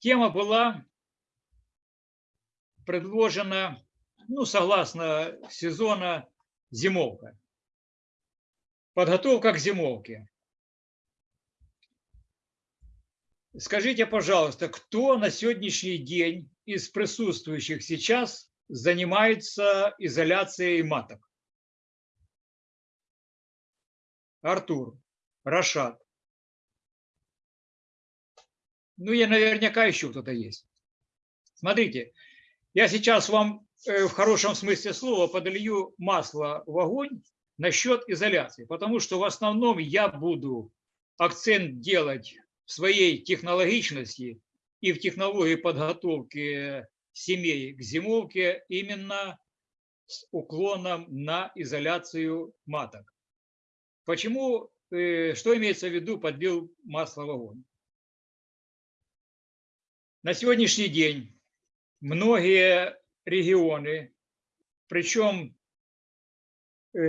Тема была предложена, ну, согласно сезона, зимовка. Подготовка к зимовке. Скажите, пожалуйста, кто на сегодняшний день из присутствующих сейчас занимается изоляцией маток? Артур, Рашад. Ну, и наверняка еще кто-то есть. Смотрите, я сейчас вам э, в хорошем смысле слова подолью масло в огонь насчет изоляции, потому что в основном я буду акцент делать в своей технологичности и в технологии подготовки семей к зимовке именно с уклоном на изоляцию маток. Почему, э, что имеется в виду, подбил масло в огонь? На сегодняшний день многие регионы, причем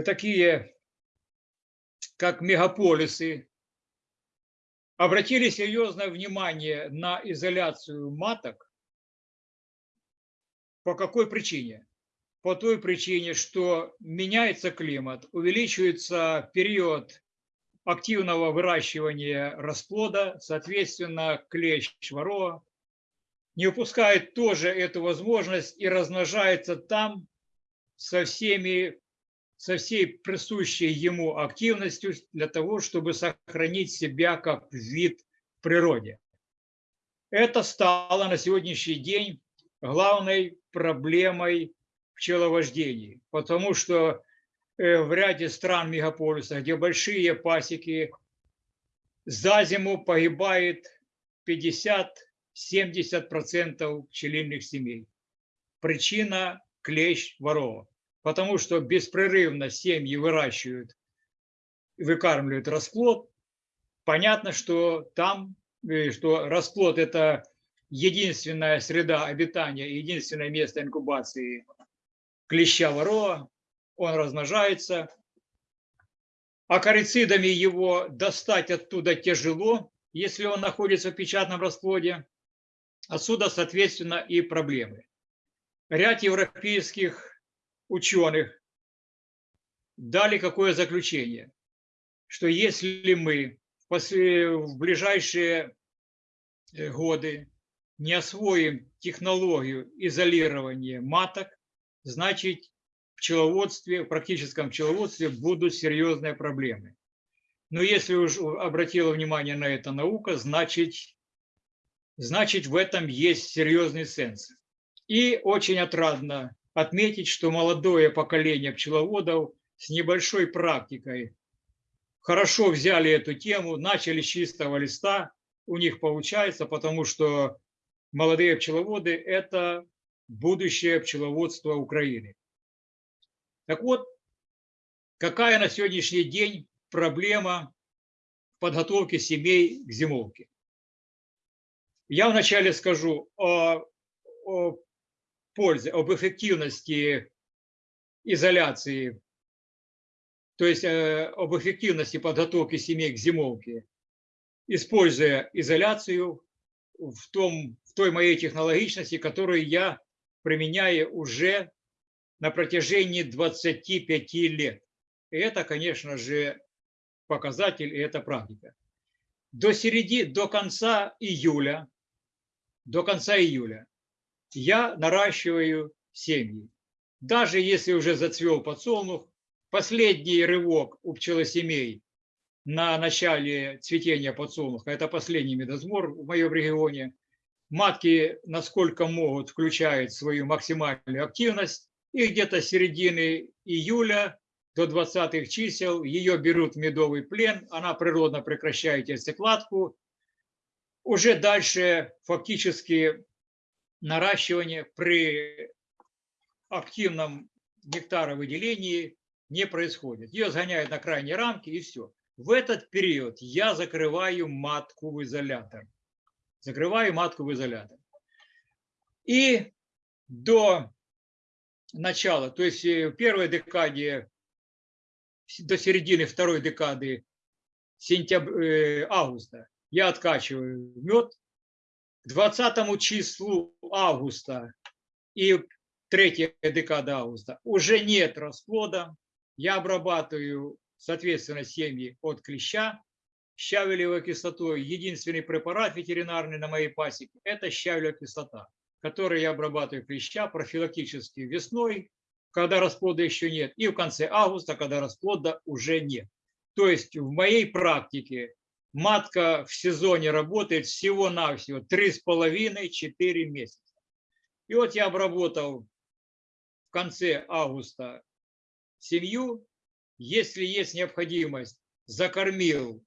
такие, как мегаполисы, обратили серьезное внимание на изоляцию маток. По какой причине? По той причине, что меняется климат, увеличивается период активного выращивания расплода, соответственно, клещ ворова не упускает тоже эту возможность и размножается там со всеми со всей присущей ему активностью для того, чтобы сохранить себя как вид в природе. Это стало на сегодняшний день главной проблемой пчеловождении, потому что э, в ряде стран мегаполиса, где большие пасеки, за зиму погибает 50 70% пчелиных семей. Причина – клещ ворова. Потому что беспрерывно семьи выращивают, выкармливают расплод. Понятно, что там, э, что расплод – это единственная среда обитания, единственное место инкубации клеща ворова. Он размножается. А корицидами его достать оттуда тяжело, если он находится в печатном расплоде. Отсюда, соответственно, и проблемы. Ряд европейских ученых дали какое заключение, что если мы в ближайшие э, годы не освоим технологию изолирования маток, значит в пчеловодстве, в практическом пчеловодстве будут серьезные проблемы. Но если уж обратила внимание на это наука, значит значит в этом есть серьезный сенс. И очень отрадно отметить, что молодое поколение пчеловодов с небольшой практикой хорошо взяли эту тему, начали с чистого листа, у них получается, потому что молодые пчеловоды – это будущее пчеловодства Украины. Так вот, какая на сегодняшний день проблема подготовки семей к зимовке? Я вначале скажу о, о пользе, об эффективности изоляции, то есть э, об эффективности подготовки семей к зимовке, используя изоляцию в, том, в той моей технологичности, которую я применяю уже на протяжении 25 лет. И это, конечно же, показатель, и это практика. До середины, до конца июля до конца июля я наращиваю семьи. Даже если уже зацвел подсолнух, последний рывок у пчелосемей на начале цветения подсолнуха, это последний медосбор в моем регионе, матки, насколько могут, включают свою максимальную активность, и где-то с середины июля до 20 чисел ее берут в медовый плен, она природно прекращает яйцекладку, уже дальше фактически наращивание при активном нектаровыделении не происходит. Ее сгоняют на крайние рамки и все. В этот период я закрываю матку в изолятор. Закрываю матку в изолятор. И до начала, то есть э, в первой декаде, до середины второй декады сентября, э, августа, я откачиваю мед, К 20 числу августа и третья декада августа уже нет расплода. Я обрабатываю, соответственно, семьи от клеща щавелевой кислотой. Единственный препарат ветеринарный на моей пасеке – это щавелевая кислота, которой я обрабатываю клеща профилактически весной, когда расплода еще нет, и в конце августа, когда расплода уже нет. То есть в моей практике матка в сезоне работает всего-навсего 3,5-4 месяца. И вот я обработал в конце августа семью. Если есть необходимость, закормил,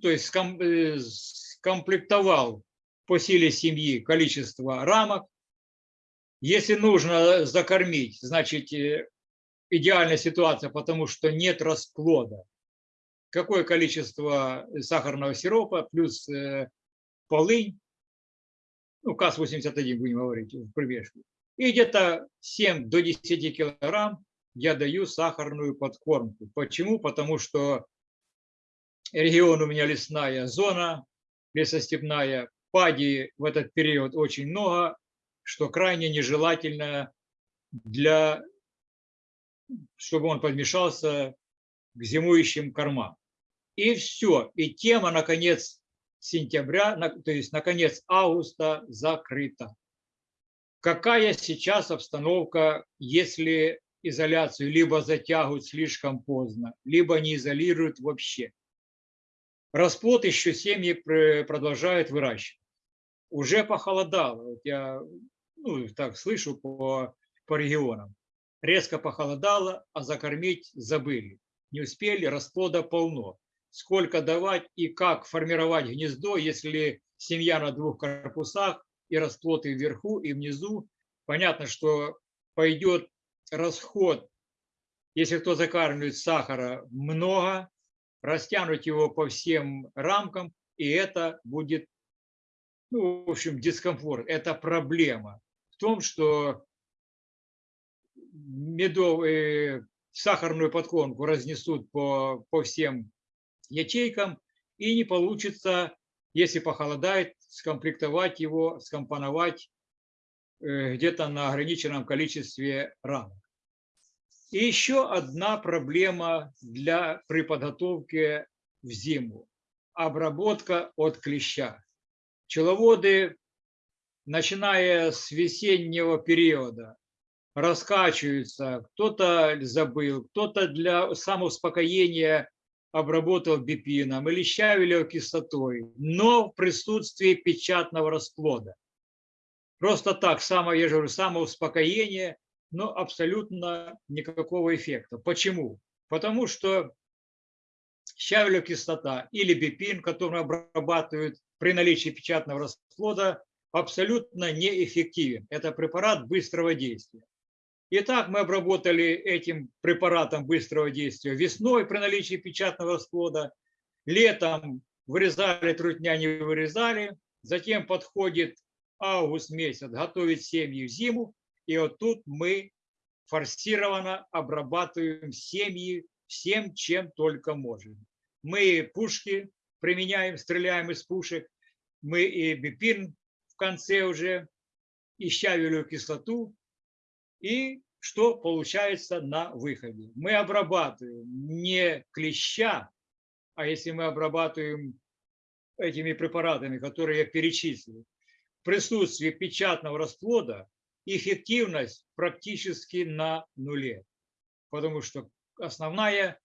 то есть э, скомплектовал по силе семьи количество рамок. Если нужно закормить, значит, э, идеальная ситуация, потому что нет расплода. Какое количество сахарного сиропа плюс э, полынь, ну, КАС-81 будем говорить в примешку. И где-то 7 до 10 килограмм я даю сахарную подкормку. Почему? Потому что регион у меня лесная зона, лесостепная, пади в этот период очень много, что крайне нежелательно для, чтобы он подмешался к зимующим кормам. И все. И тема, наконец, сентября, то есть, наконец, августа закрыта. Какая сейчас обстановка, если изоляцию либо затягивают слишком поздно, либо не изолируют вообще? Расплод еще семьи продолжают выращивать. Уже похолодало. Вот я ну, так слышу по, по регионам. Резко похолодало, а закормить забыли. Не успели, расплода полно. Сколько давать и как формировать гнездо, если семья на двух корпусах и расплод и вверху, и внизу. Понятно, что пойдет расход, если кто закармливает сахара много, растянуть его по всем рамкам, и это будет, ну, в общем, дискомфорт. Это проблема в том, что медовые, сахарную подкормку разнесут по, по всем ячейкам, и не получится, если похолодает, скомплектовать его, скомпоновать э, где-то на ограниченном количестве рамок. И еще одна проблема для, при подготовке в зиму – обработка от клеща. Пчеловоды, начиная с весеннего периода, раскачиваются, кто-то забыл, кто-то для самоуспокоения обработал бипином или щавелевой кислотой, но в присутствии печатного расплода. Просто так, само, я же говорю, самоуспокоение – но абсолютно никакого эффекта. Почему? Потому что щавелевая кислота или бипин, который обрабатывают при наличии печатного расплода, абсолютно неэффективен. Это препарат быстрого действия. Итак, мы обработали этим препаратом быстрого действия весной при наличии печатного расплода, летом вырезали трутня, не вырезали, затем подходит август месяц, готовить семьи в зиму, и вот тут мы форсированно обрабатываем семьи всем, чем только можем. Мы пушки применяем, стреляем из пушек, мы и бипин в конце уже, и щавелевую кислоту. И что получается на выходе? Мы обрабатываем не клеща, а если мы обрабатываем этими препаратами, которые я перечислил, в присутствии печатного расплода, эффективность практически на нуле, потому что основная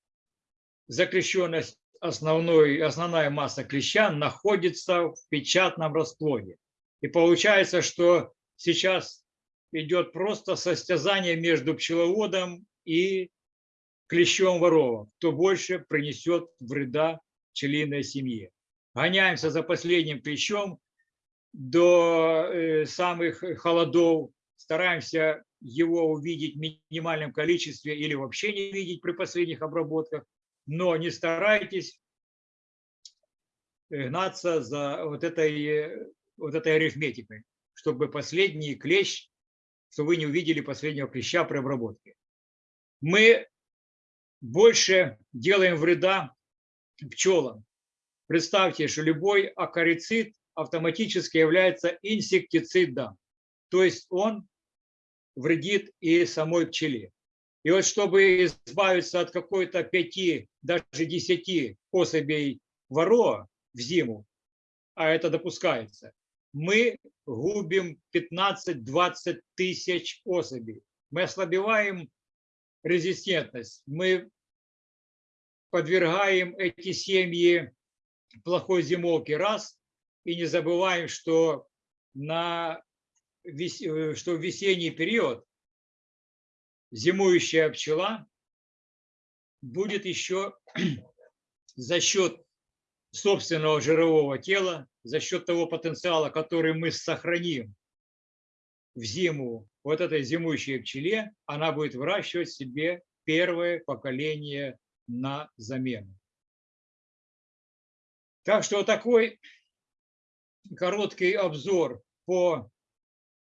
закрещенность, основной, основная масса клеща находится в печатном расплоде. И получается, что сейчас идет просто состязание между пчеловодом и клещом воровом, кто больше принесет вреда пчелиной семье. Гоняемся за последним клещом до э, самых холодов, стараемся его увидеть в минимальном количестве или вообще не видеть при последних обработках, но не старайтесь гнаться за вот этой, вот этой арифметикой, чтобы последний клещ, чтобы вы не увидели последнего клеща при обработке. Мы больше делаем вреда пчелам. Представьте, что любой акарицид, автоматически является инсектицидом. То есть он вредит и самой пчеле. И вот чтобы избавиться от какой-то пяти, даже десяти особей вороа в зиму, а это допускается, мы губим 15-20 тысяч особей. Мы ослабеваем резистентность, мы подвергаем эти семьи плохой зимовке. Раз, и не забываем, что, на, э, что в весенний период зимующая пчела будет еще за счет собственного жирового тела, за счет того потенциала, который мы сохраним в зиму вот этой зимующей пчеле, она будет выращивать себе первое поколение на замену. Так что такой короткий обзор по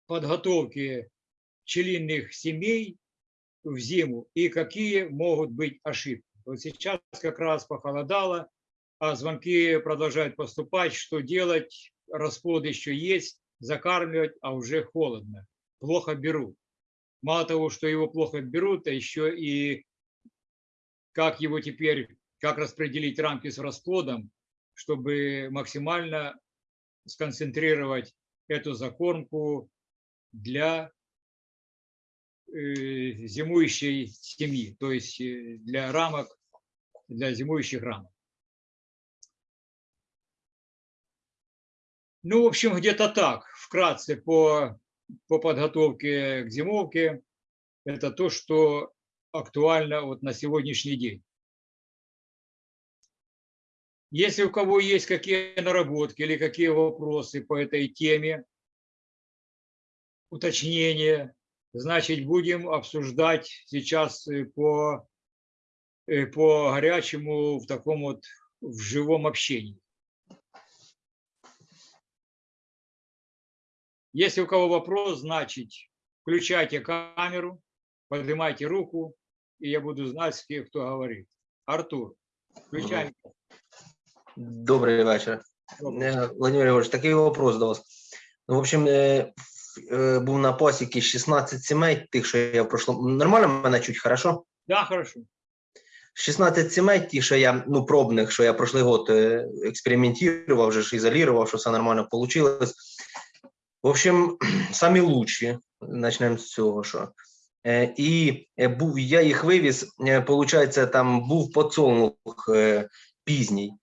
подготовке пчелиных семей в зиму и какие могут быть ошибки. Вот сейчас как раз похолодало, а звонки продолжают поступать. Что делать? Расплод еще есть, закармливать, а уже холодно. Плохо берут. Мало того, что его плохо берут, а еще и как его теперь, как распределить рамки с расплодом, чтобы максимально сконцентрировать эту закормку для э, зимующей семьи, то есть э, для рамок, для зимующих рамок. Ну, в общем, где-то так, вкратце по, по подготовке к зимовке. Это то, что актуально вот на сегодняшний день. Если у кого есть какие наработки или какие вопросы по этой теме, уточнения, значит, будем обсуждать сейчас по, по горячему в таком вот в живом общении. Если у кого вопрос, значит, включайте камеру, поднимайте руку, и я буду знать, с кем кто говорит. Артур, включай. Добрий вечір. Добрий. Е, Владимир Григорович, такий вопрос до вас. Ну, в общем, е, е, був на пасіки 16 сімей, тих, що я в. Нормально мене чуть, хорошо? Да, хорошо. 16 сімей, ті, що я, ну, пробних, що я прошлий год експериментував, вже ж ізолював, що все нормально вийшло. В общем, самі лучші, почнемо з цього, що. І був, я їх вивіз, виходить, там був подсолнух пізній.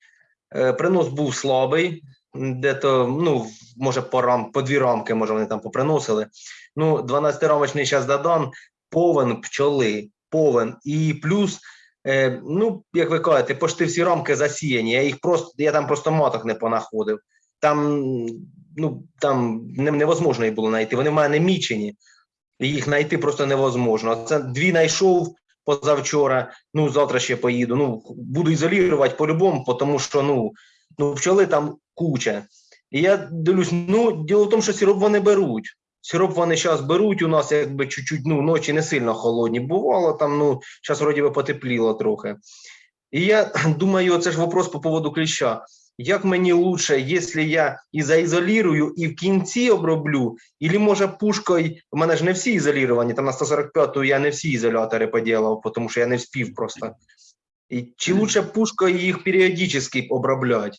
Принос був слабий, де-то, ну, може, по рам, по дві рамки, може, вони там поприносили. Ну, 12-рамочний час додам, повен пчоли, повен. І плюс, е, ну, як ви кажете, пошти всі рамки засіяні. Я їх просто, я там просто маток не понаходив. Там, ну, там невозможно їх було знайти. Вони в мене мічені, їх знайти просто невозможно. Це дві знайшов, позавчора. Ну завтра ще поїду. Ну буду ізолювати по-любому, тому що ну ну пчоли там куча. І я дивлюсь, ну діло в тому, що сироп вони беруть. Сироп вони зараз беруть. У нас якби чуть-чуть ну ночі не сильно холодні. Бувало там. Ну зараз вроді би потепліло трохи. І я думаю, це ж вопрос по поводу кліща як мені лучше, якщо я і заізолірую, і в кінці оброблю, і може пушкою, у мене ж не всі ізоліровані, там на 145-ту я не всі ізолятори поділав, тому що я не вспів просто. І Чи лучше пушкою їх періодично обробляти?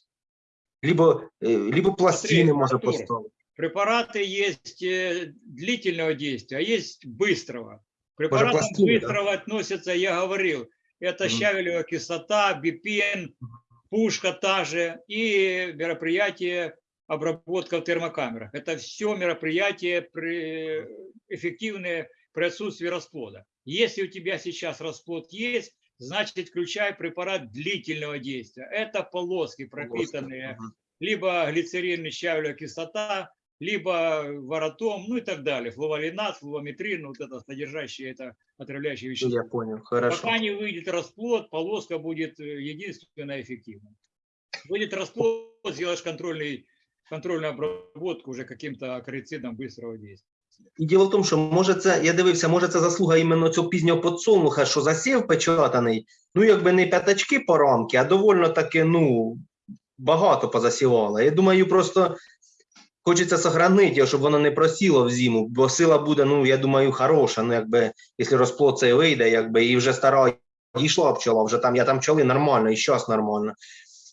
Либо, либо пластины можно поставить. Препараты есть э, длительного действия, а есть быстрого. Препаратам быстрого да? относятся, я говорил, это щавелевая кислота, бипен, пушка та же и мероприятие обработка в термокамерах. Это все мероприятия при, эффективные при отсутствии расплода. Если у тебя сейчас расплод есть, значит включай препарат длительного действия. Это полоски пропитанные, либо глицерин, щавелевая кислота, либо воротом, ну и так далее, флувалинат, флувометрин, вот это содержащее это отравляющее вещество. Я понял, хорошо. Пока не выйдет расплод, полоска будет э, единственно эффективна. Выйдет расплод, сделаешь контрольный, контрольную обработку уже каким-то акарицидом быстрого действия. І діло в тому, що може це, я дивився, може це заслуга іменно цього пізнього подсолнуха, що засів печатаний, ну якби не п'ятачки по рамки, а довольно таки, ну, багато позасівала. Я думаю, просто хочеться сохранити щоб воно не просіло в зиму, бо сила буде, ну, я думаю, хороша. Ну, якби, якщо розплод цей вийде, якби, і вже стара дійшла пчола, вже там, я там пчоли нормально, і щас нормально.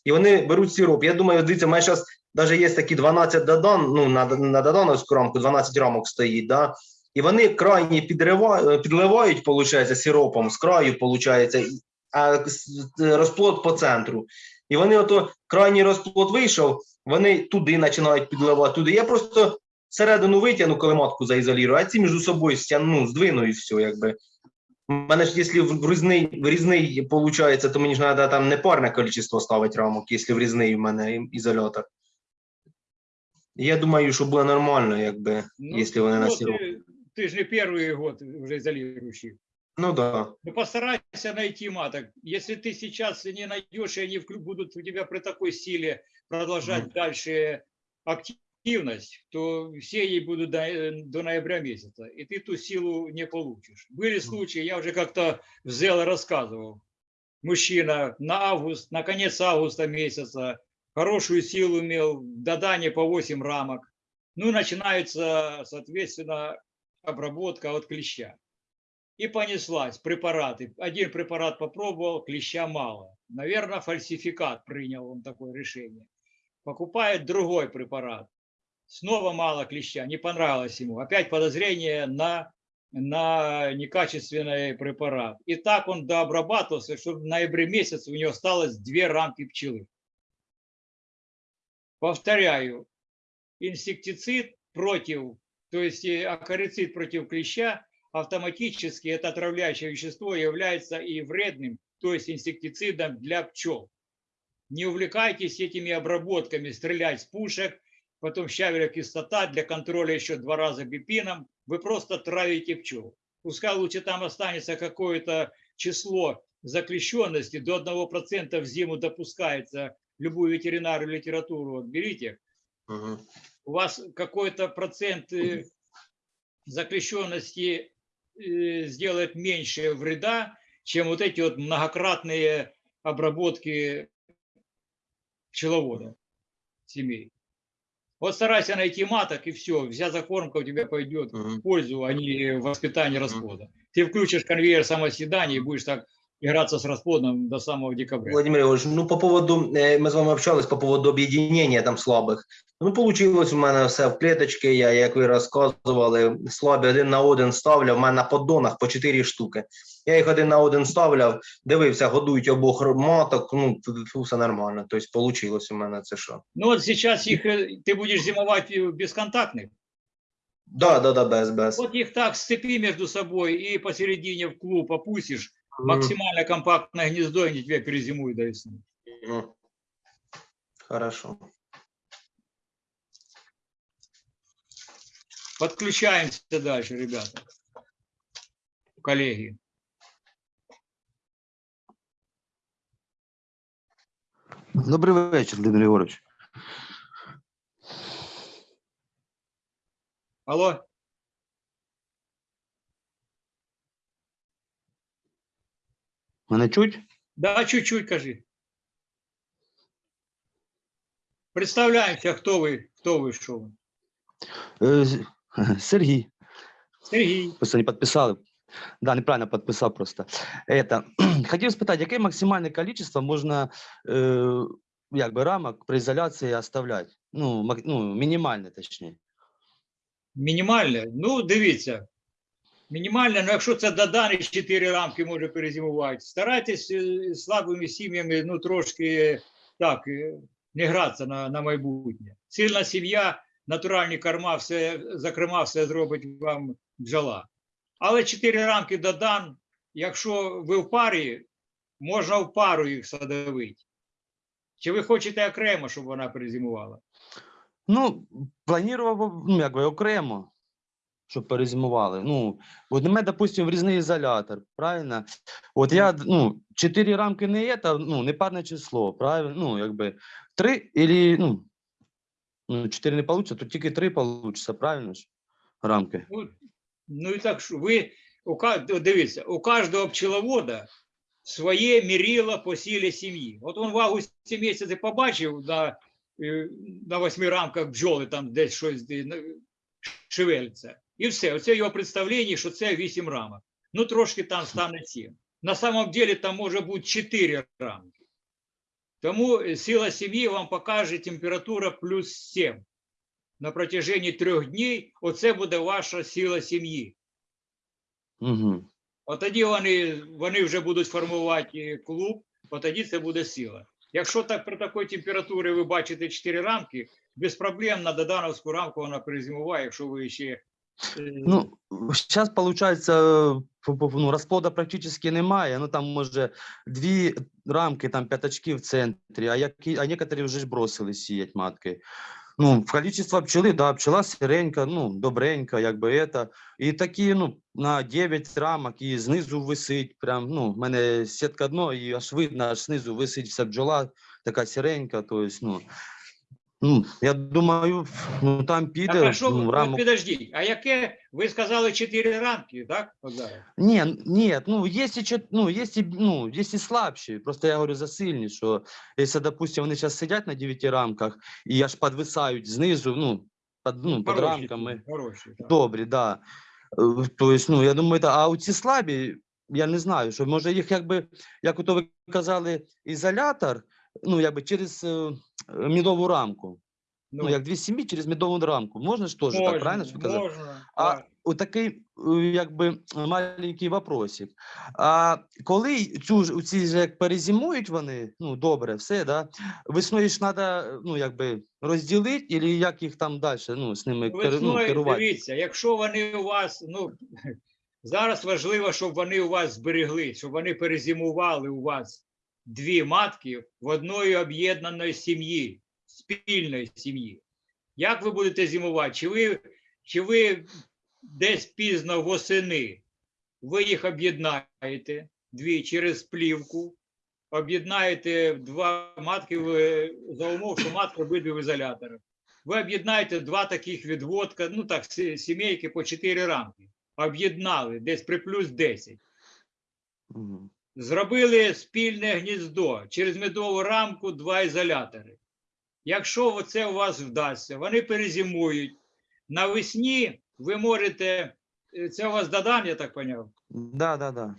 І вони беруть сироп. Я думаю, дивіться, мене зараз навіть є такі 12 додан, ну, на, на додановську рамку 12 рамок стоїть, да? і вони крайні підливають, виходить, сиропом з краю, виходить, а розплод по центру. І вони ото крайній розплод вийшов, вони туди починають підливати, туди. Я просто середину витягну, коли матку заізолірую, а ці між собою стягну, здвину і все, якби. У мене ж, якщо в різний, в різний виходить, то мені ж треба там не парне кількість ставити рамок, якщо в різний в мене і- ізолятор. І Я думаю, що буде нормально, якби, Ну, якщо вони на ну, сироп. ты, ты же не первый год уже изолирующий. Ну да. Ну, постарайся найти маток. Если ты сейчас не найдешь, и они будут у тебя при такой силе продолжать Мгм. дальше активность, то все ей будут до, э, до ноября месяца, и ты ту силу не получишь. Были случаи, я уже как-то в ЗЕЛ рассказывал. Мужчина на август, на конец августа месяца хорошую силу имел, в Дадане по 8 рамок. Ну и начинается, соответственно, обработка от клеща. И понеслась, препараты. Один препарат попробовал, клеща мало. Наверное, фальсификат принял он такое решение. Покупает другой препарат. Снова мало клеща, не понравилось ему. Опять подозрение на, на некачественный препарат. И так он дообрабатывался, что в ноябре месяце у него осталось две рамки пчелы. Повторяю, инсектицид против, то есть э, акарицид против клеща автоматически это отравляющее вещество является и вредным, то есть инсектицидом для пчел. Не увлекайтесь этими обработками, стрелять с пушек, потом щавеля кислота для контроля еще два раза бипином. Вы просто травите пчел. Пускай лучше там останется какое-то число заклещенности, до 1% в зиму допускается любую ветеринарную литературу. Вот берите, Угу. у вас какой-то процент э, заключенности сделает меньше вреда, чем вот эти вот многократные обработки пчеловода семей. Вот старайся найти маток, и все, вся закормка у тебя пойдет в пользу, а не в воспитание расплода. Ты включишь конвейер самоседания и будешь так играться с расплодом до самого декабря. Владимир Ігорович, ну по поводу, е, ми з вами общались по поводу об'єднання там слабих. Ну, получилось у мене все в клеточки, я, як ви розказували, слабі один на один ставляв, у мене на поддонах по 4 штуки. Я їх один на один ставляв, дивився, годують обох р- маток, ну, тут все нормально. Тобто, получилось у мене це що. Ну вот сейчас их, э, ты будешь зимовать э, бесконтактных, Да, да, да, без, без. Вот их так сцепи между собой и посередине в клуб опустишь, Мгм. максимально компактное гнездо, и они тебя перезимуют до весны. Хорошо. Подключаемся дальше, ребята. Коллеги. Добрий вечір, Володимир Ігорович. Алло? Мене чуть? Да, чуть-чуть, кажи. Представляемся, кто вы, кто вы, что вы. Е, з- Сергій. Сергей. Просто не підписали. Да, неправильно підписав просто. Это, хотів спитати, яке максимальне количество можна е, якби, рамок при ізоляції оставляти? Ну, мак- ну, мінімальне, точніше. Мінімальне? Ну, дивіться. Мінімальне, ну якщо це Дадан і 4 рамки може перезимувати, старайтесь е, слабими сім'ями, ну трошки так, е, не гратися на, на майбутнє. Сильна сім'я, натуральні корма, все, зокрема, все зробить вам бджола. Але 4 рамки Дадан, якщо ви в парі, можна в пару їх садовити. Чи ви хочете окремо, щоб вона перезимувала? Ну, планував, ну, якби окремо, щоб перезимували. Ну, от мене, допустим, врізний ізолятор, правильно? От я, ну, чотири рамки не є, та, ну, не парне число, правильно? Ну, якби, три, или, ну, ну, чотири не вийде, то тільки три вийде, правильно ж? Рамки. Ну, ну і так що ви у дивіться, у кожного пчеловода своє мірило по силі сім'ї. От він в августі місяці побачив на е, на восьми рамках бджоли там десь щось шевелиться. І все. Оце його представлення, що це вісім рамок. Ну, трошки там стане сім. На самом деле там може бути чотири рамки. Тому е, сила сім'ї вам покаже температура плюс 7. На протяжении трьох днів оце буде ваша сила сім'ї. Угу. От тоді вони, вони вже будуть формувати е, клуб, от тоді це буде сила. Якщо так при такій температурі ви бачите 4 рамки, без проблем на додановську рамку вона перезимуває, якщо ви ще. Ну, сейчас получается, э, ну, расплода практически немає. Ну, там, може, дві рамки, там, п'ятачки в центрі, а, які, а некоторі вже ж бросили сіять матки. Ну, количество пчели, да, пчела сиренька, ну, добренька, якби это. І такі, ну, на 9 рамок, і знизу висить, прям, ну, в мене сітка дно, і аж видно, аж знизу висить вся бджола, така сиренька, то есть, ну, ну, я думаю, ну, там Так, піде, а що, ну, рамок підождіть, а яке, ви сказали 4 рамки, так? От зараз? Не, н- нет, ну, и, чет- ну, есть и, ну, есть и слабші. Просто я говорю за сильні, що якщо, допустим, вони зараз сидять на 9 рамках і аж підвисають знизу, ну, під, ну, під рамками, Хороші, так. добрі, да. Е, То есть, ну, я думаю, та, а ці слабі, я не знаю, що може їх якби, як ото ви казали, ізолятор, ну, якби через е, мідову рамку. Ну, як дві сім'ї через мідову рамку. Можна ж теж так, правильно казали? Можна, А так. отакий, е, якби маленький вопросик. А коли цю ж ці ж як перезимують вони, ну добре, все, да? Весною ж треба ну, якби розділити, або як їх там далі ну, з ними кер, ну, керувати? дивіться, якщо вони у вас, ну зараз важливо, щоб вони у вас зберегли, щоб вони перезимували у вас дві матки в одної об'єднаної сім'ї, спільної сім'ї. Як ви будете зимувати? Чи ви, чи ви десь пізно восени ви їх об'єднаєте дві через плівку, об'єднаєте два матки в- за умов, що матки обидві в ізоляторах ви об'єднаєте два таких відводка, ну так, сімейки по 4 рамки. Об'єднали десь при плюс 10. Зробили спільне гніздо через медову рамку два ізолятори. Якщо це у вас вдасться, вони перезимують. Навесні ви можете, е, це у вас додан, я так поняв. Да, да, да.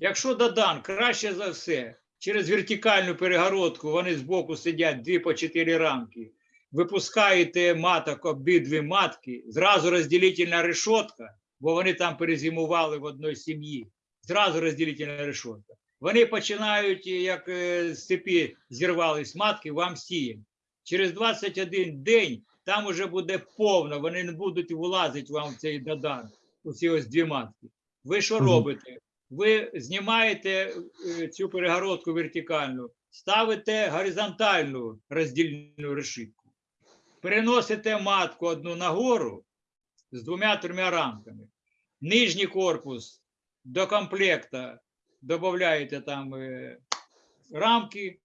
Якщо додан, краще за все, через вертикальну перегородку вони збоку сидять дві по чотири рамки. Випускаєте маток обидві матки, зразу розділительна решетка, бо вони там перезимували в одній сім'ї. Зразу розділительна решетка. Вони починають, як е, з цепі зірвались матки, вам сіємо. Через 21 день там уже буде повно, вони не будуть влазити вам в цей додан, у ці ось дві матки. Ви що робите? ви знімаєте е, цю перегородку вертикальну, ставите горизонтальну роздільну решітку, переносите матку одну нагору з двома-трьома рамками. Нижній корпус до комплекта додаєте там е, рамки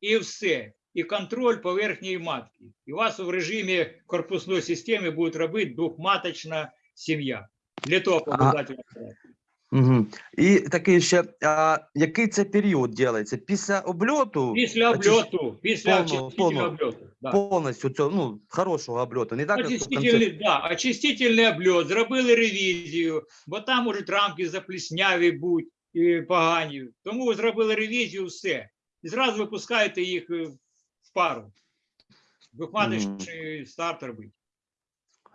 і все. І контроль поверхньої матки. І у вас в режимі корпусної системи буде робити двохматочна сім'я. Для того А- обов'язково. Угу. І такий ще, а, який це період робиться? Після обльоту? Після обльоту, після очистительного повного. обльоту. Да. Повністю цього, ну, хорошого обльоту. Не так, як в конце- Очистительний, да, очистительний обльот, зробили ревізію, бо там можуть рамки заплісняві бути і погані. Тому зробили ревізію, все. І зразу випускаєте їх е, в пару. Двохматочний старт робить.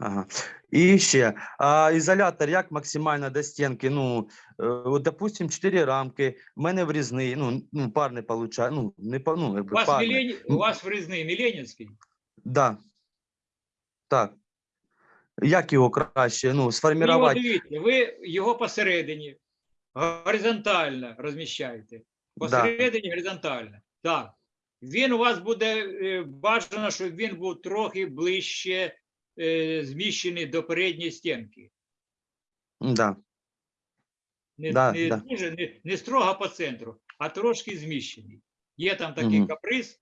Ага. І ще, а ізолятор як максимально до стінки? Ну, е, от, допустим, 4 рамки, в мене врізний, ну, ну парний получає, ну, не па- ну, У вас, парний. Мілені... у вас врізний Міленівський? Да. Так. Як його краще, ну, сформувати? дивіться, ви його посередині горизонтально розміщаєте. Да. Посередині горизонтально. Так. Він у вас буде е, бажано, щоб він був трохи ближче е, зміщений до передньої стінки. Да. Не, Да, не, да. дуже, не, не строго по центру, а трошки зміщений. Є там такий Мгм. каприз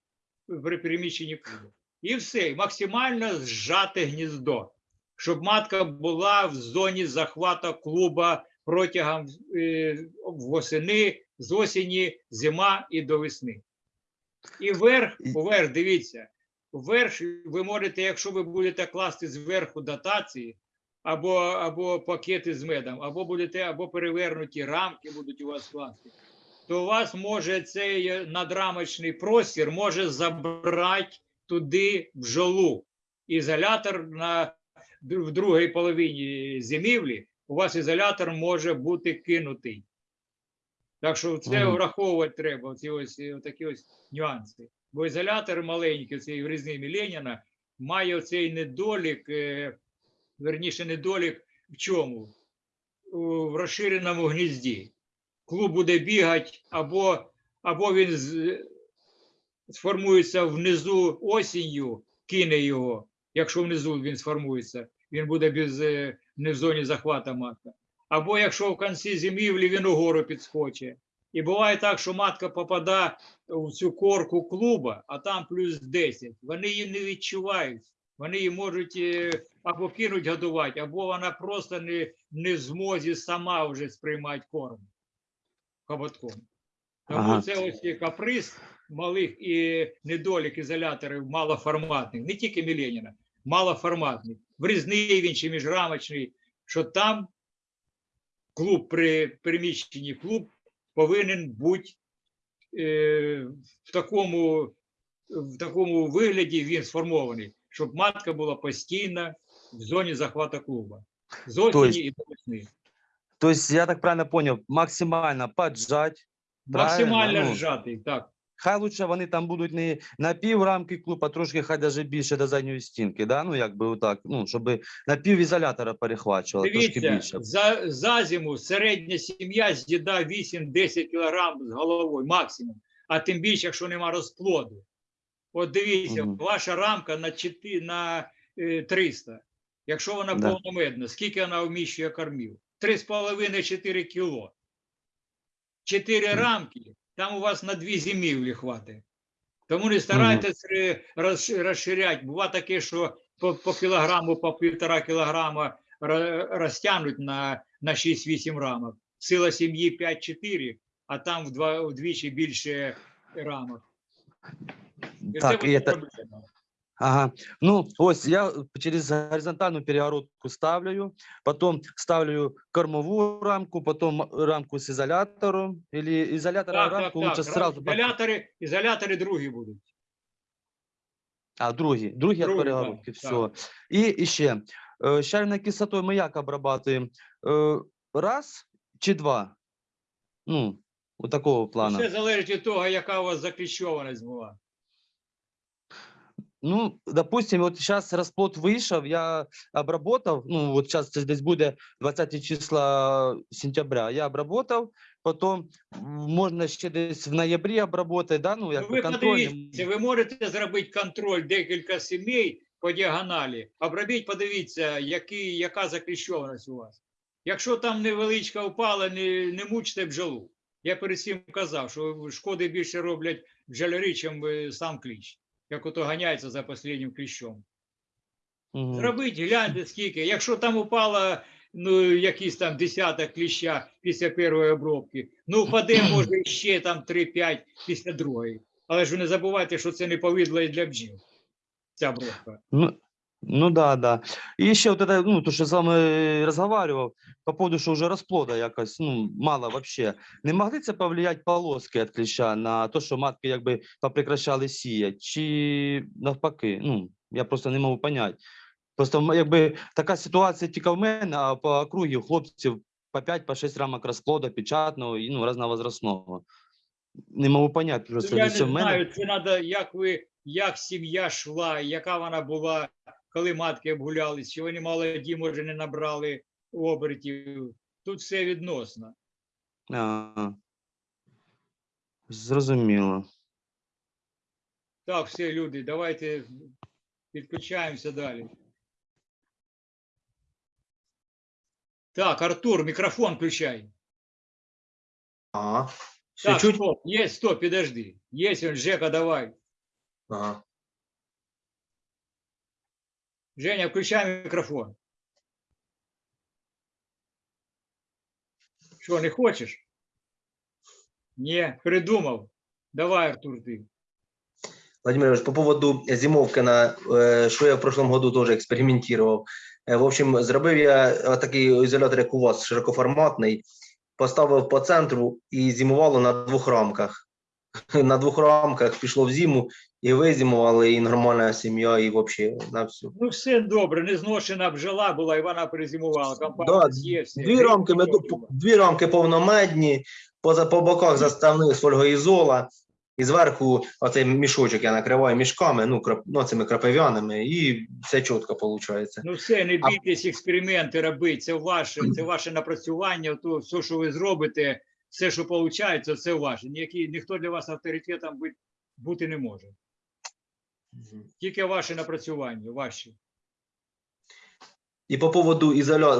при переміщенні клубу. І все, змаксимально зжати гніздо, щоб матка була в зоні захвату клуба протягом е, восени, з осені, зима і до весни. І вверх, І- дивіться, вверх ви можете, якщо ви будете класти зверху дотації, або, або пакети з медом, або будете, або перевернуті рамки будуть у вас класти, то у вас може цей надрамочний простір може забрати туди бджолу. Ізолятор на в другій половині зимівлі у вас ізолятор може бути кинутий. Так що це враховувати треба, ці ось е, такі ось нюанси. Бо ізолятор маленький, цей врізний Леніна, має цей недолік, е, верніше, недолік в чому? В розширеному гнізді. Клуб буде бігати, або, або він сформується внизу осінню, кине його, якщо внизу він сформується, він буде без, е, не в зоні захвата матка. Або якщо в кінці зимівлі він угору підскочить. І буває так, що матка попадає в цю корку клуба, а там плюс 10. Вони її не відчувають. Вони її можуть е, або кинуть годувати, або вона просто не, не в змозі сама вже сприймати корм хоботком. Тому Ага. це ось і каприз малих і недолік ізоляторів малоформатних, не тільки Міленіна, малоформатних, врізний він чи міжрамочний, що там клуб при переміщенні клуб повинен бути е, в, такому, в такому вигляді він сформований, щоб матка була постійно в зоні захвату клуба. З Тобто- осені і до весни. То есть, я так правильно понял, максимально поджать. Максимально правильно, ну. так. Хай лучше вони там будуть не на пів рамки клуб, а трошки хай даже більше до задньої стінки, да? ну якби отак, ну, щоб на пів ізолятора перехвачувало, трошки Дивіться, більше. за, за зиму середня сім'я з'їдає 8-10 кг з головою максимум, а тим більше, якщо нема розплоду. От дивіться, Мгм. ваша рамка на 4, на е, 300. Якщо вона Да. повномедна, скільки вона вміщує кормів? 3,5-4 кіло. 4 рамки, там у вас на дві зимівлі хватить. Тому не старайтесь розширяти. Буває таке, що по, по кілограму, по півтора кілограма ро- розтягнуть на, на 6-8 рамок. Сила сім'ї 5-4, а там вдва, вдвічі більше рамок. І Так, це і буде це, проблема. Ага. Ну, ось я через горизонтальну перегородку ставлю, потом ставлю кормову рамку, потом рамку с ізолятором, или ізолятора Так, так, рамку так. лучше сразу. Ізолятори, ізолятори другі будуть. А, другі, другі від перегородки, так, все. І, і ще, щавельною кислотою ми як обрабатуємо? Е, раз чи два? Ну, у такого плану. Все залежить від того, яка у вас закліщованість була. Ну, допустим, вот сейчас расплод вышел, я обработал, ну, вот сейчас здесь будет 20 числа сентября, я обработал, потом м, можно ще десь в ноябрі обработать, да, ну, як ви подивіться, ви можете зробити контроль декілька сімей по діагоналі. Обробіть, подивіться, які, яка закліщованість у вас. Якщо там невеличка впала, не, не мучте бджолу. Я перед цим казав, що шкоди більше роблять бджолярі, чим е, сам кліщ. Як ото ганяється за останнім кліщом. Угу. Зробіть, гляньте скільки. Якщо там упала ну, якийсь там десяток кліща після першої обробки, ну впаде, може, ще там 3-5 після другої. Але ж ви не забувайте, що це не повидло і для бджіл. Ця обробка. Ну, ну да, да. И еще вот это, ну, то, что я с вами разговаривал, по поводу, что уже расплода якось, ну, мало вообще. Не могли це повлиять полоски від кліща на то, що матки якби попрекращали сіяти, чи навпаки? Ну, я просто не можу понять. Просто якби така ситуація тільки в мене, а по округі у хлопців по 5-6 рамок розплода печатного і ну, разновозрастного. Не можу понять просто. Я не в мене. знаю, це треба, як ви, як сім'я йшла, яка вона була, коли матки обгулялись, чи вони молоді, може, не набрали обертів. Тут все відносно. А, зрозуміло. Так, все, люди, давайте підключаємося далі. Так, Артур, мікрофон включай. Ага. Все Так, чуть? стоп, есть, стоп, подожди. Есть он, Жека, давай. Ага. Женя, включай микрофон. Что, не хочешь? Не, придумал. Давай, Артур, ты. Владимир Ильич, по поводу зимовки, на, що я в прошлом году теж експериментував. Е, В общем, зробив я такий ізолятор, як у вас, широкоформатний, поставив по центру і зимувало на двох рамках. На двох рамках пішло в зиму, і визимували, і нормальна сім'я, і взагалі на всю. Ну, все добре, незношена бджола була, і вона перезимувала. Компанія Да, є, все. Дві рамки, меду, дві рамки повномедні, поза по боках заставних з фольгоізола, і зверху оцей мішочок я накриваю мішками, ну, крап, ну цими крапивяними, і все чітко виходить. Ну все, не А- бійтесь експерименти робити, це ваше, це ваше напрацювання, то все, що ви зробите, все, що виходить, це ваше. Ніякий, ніхто для вас авторитетом бути, бути не може. Тільки ваші напрацювання, ваші. І по поводу изоля...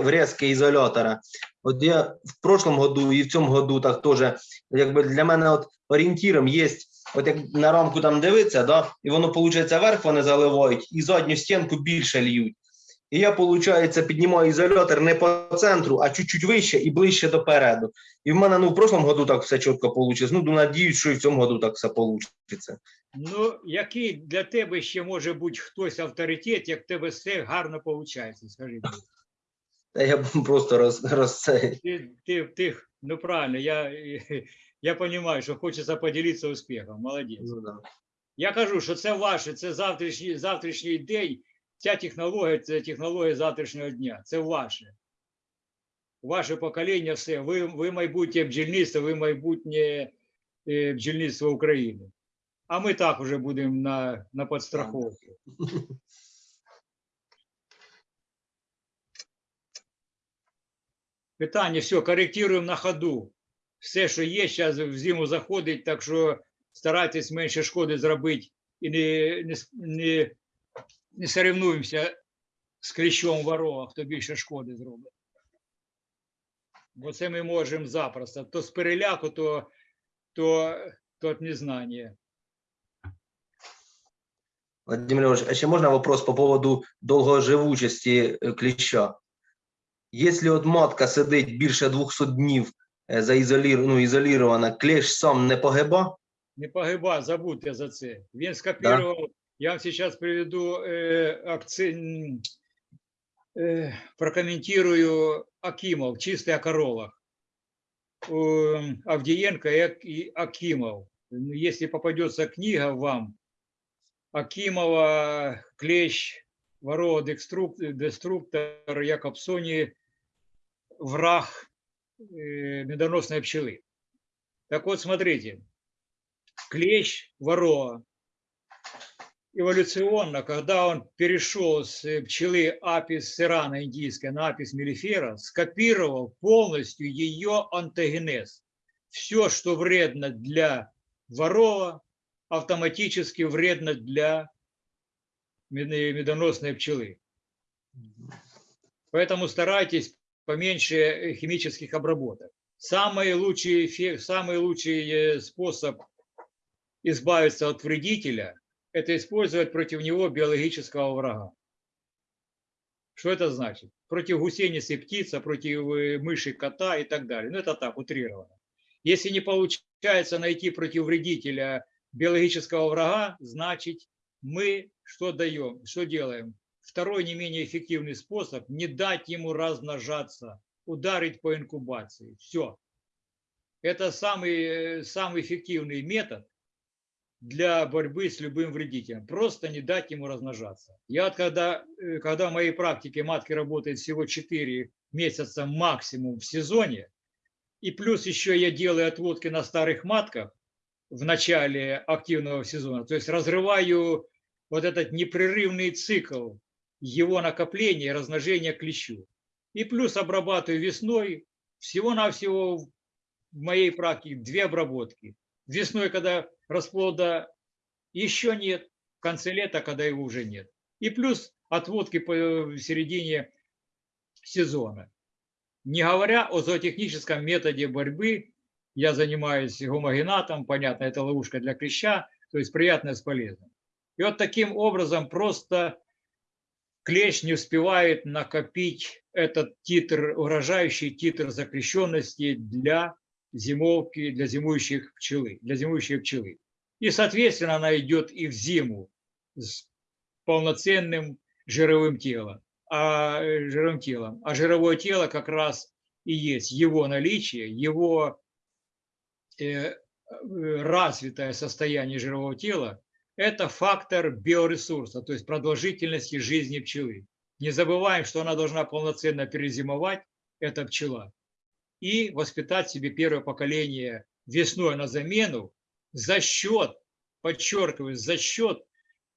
врезки изолятора. Вот я в прошлом году і в цьому году так теж, якби для мене, вот ориентиром есть, вот як на рамку там дивиться, да, і воно виходить, вверх вони заливають, і задню стінку більше льють. І я, виходить, піднімаю ізолятор не по центру, а чуть-чуть вище і ближче до переду. І в мене ну, в прошлом году так все чітко вийшло. Ну, надіюсь, що і в цьому году так все вийде. Ну, який для тебе ще може бути хтось авторитет, як тебе все гарно виходить, скажи мені. Та я просто роз, роз це. Ти, ти, ти, ну правильно, я, я розумію, що хочеться поділитися успіхом, молодець. Ну, да. Я кажу, що це ваше, це завтрашній, завтрашній день, ця технологія, це технологія завтрашнього дня, це ваше. Ваше покоління все. Ви, ви майбутнє бджільництво, ви майбутнє е, бджільництво України. А ми так уже будемо на, на підстраховці. Питання, все, коректуємо на ходу. Все, що є, зараз в зиму заходить, так що старайтесь менше шкоди зробити і не, не, не, не соревнуємося з кліщом ворога, хто більше шкоди зробить. Бо це ми можемо запросто. То з переляку, то, то, то від незнання. Владимир Ильич, а ще можна вопрос по поводу довгоживучості е, кліща? Якщо от матка сидить більше 200 днів е, заізолір... ну, ізолірована, кліщ сам не погиба? Не погиба, забудьте за це. Він скопірував. Я вам зараз приведу е, акци... м, е, прокоментирую Акимов, чистый о коровах. Э, Авдієнко і Ак- і Акимов. Ну, Если попадется книга вам, Акимова, Клещ, Ворова, Декструк- Деструктор, Якобсоні, враг э, медоносной пчелы. Так вот, смотрите, клещ ворова эволюционно, когда он перешел с э, пчелы апис серана индийской на апис мелифера, скопировал полностью ее антогенез. Все, что вредно для ворова, автоматически вредно для медо- медоносной пчелы. Поэтому старайтесь поменьше химических обработок. Самый лучший, самый лучший э, способ избавиться от вредителя – это использовать против него биологического врага. Что это значит? Против гусеницы птица, против э, мыши кота и так далее. Ну, это так, утрированно. Если не получается найти против вредителя биологического врага, значит, мы что даем, что делаем? Второй не менее эффективный способ – не дать ему размножаться, ударить по инкубации. Все. Это самый, э, самый эффективный метод для борьбы с любым вредителем. Просто не дать ему размножаться. Я когда, э, когда в моей практике матки работает всего 4 месяца максимум в сезоне, и плюс еще я делаю отводки на старых матках в начале активного сезона, то есть разрываю вот этот непрерывный цикл его накопления и размножения клещу. И плюс обрабатываю весной всего-навсего в моей практике две обработки. Весной, когда расплода еще нет, в конце лета, когда его уже нет. И плюс отводки по в середине сезона. Не говоря о зоотехническом методе борьбы, я занимаюсь гомогенатом, понятно, это ловушка для клеща, то есть приятное с полезным. И вот таким образом просто клещ не успевает накопить этот титр, угрожающий титр закрещенности для зимовки, для зимующих пчелы, для зимующей пчелы. И, соответственно, она идет и в зиму с полноценным жировым телом. А, э, жировым телом. А жировое тело как раз и есть его наличие, его э, э, развитое состояние жирового тела – это фактор биоресурса, то есть продолжительности жизни пчелы. Не забываем, что она должна полноценно перезимовать, эта пчела, и воспитать себе первое поколение весной на замену за счет, подчеркиваю, за счет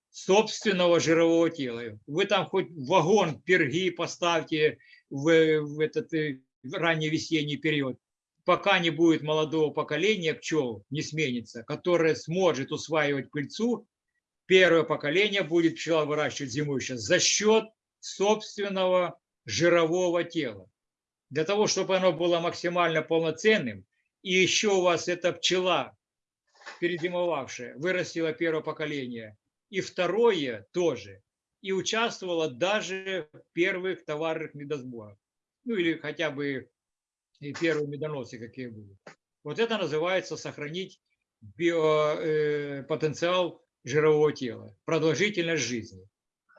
собственного жирового тела. Вы там хоть вагон перги поставьте в, в этот э, ранний весенний период, пока не будет молодого поколения пчел, не сменится, которое сможет усваивать пыльцу, первое поколение будет пчела выращивать зимой сейчас за счет собственного жирового тела. Для того, чтобы оно было максимально полноценным, и еще у вас эта пчела, перезимовавшая, вырастила первое поколение, и второе тоже, и участвовала даже в первых товарных медосборах. Ну или хотя бы и первые медоносы какие были. Вот это называется сохранить био, э, жирового тела, продолжительность жизни.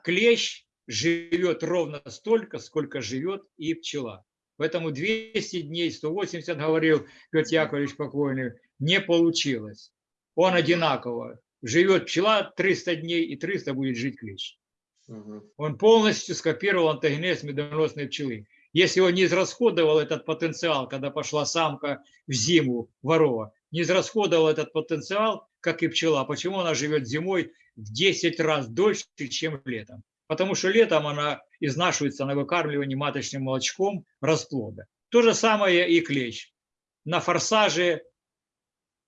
Клещ живет ровно столько, сколько живет и пчела. Поэтому 200 дней, 180, говорил Петр Яковлевич покойный, не получилось. Он одинаково. Живет пчела 300 дней, и 300 будет жить клещ. Он полностью скопировал антогенез медоносной пчелы. Если он не израсходовал этот потенциал, когда пошла самка в зиму ворова, не израсходовал этот потенциал, как и пчела, почему она живет зимой в 10 раз дольше, чем летом? Потому что летом она изнашивается на выкармливании маточным молочком расплода. То же самое и клещ. На форсаже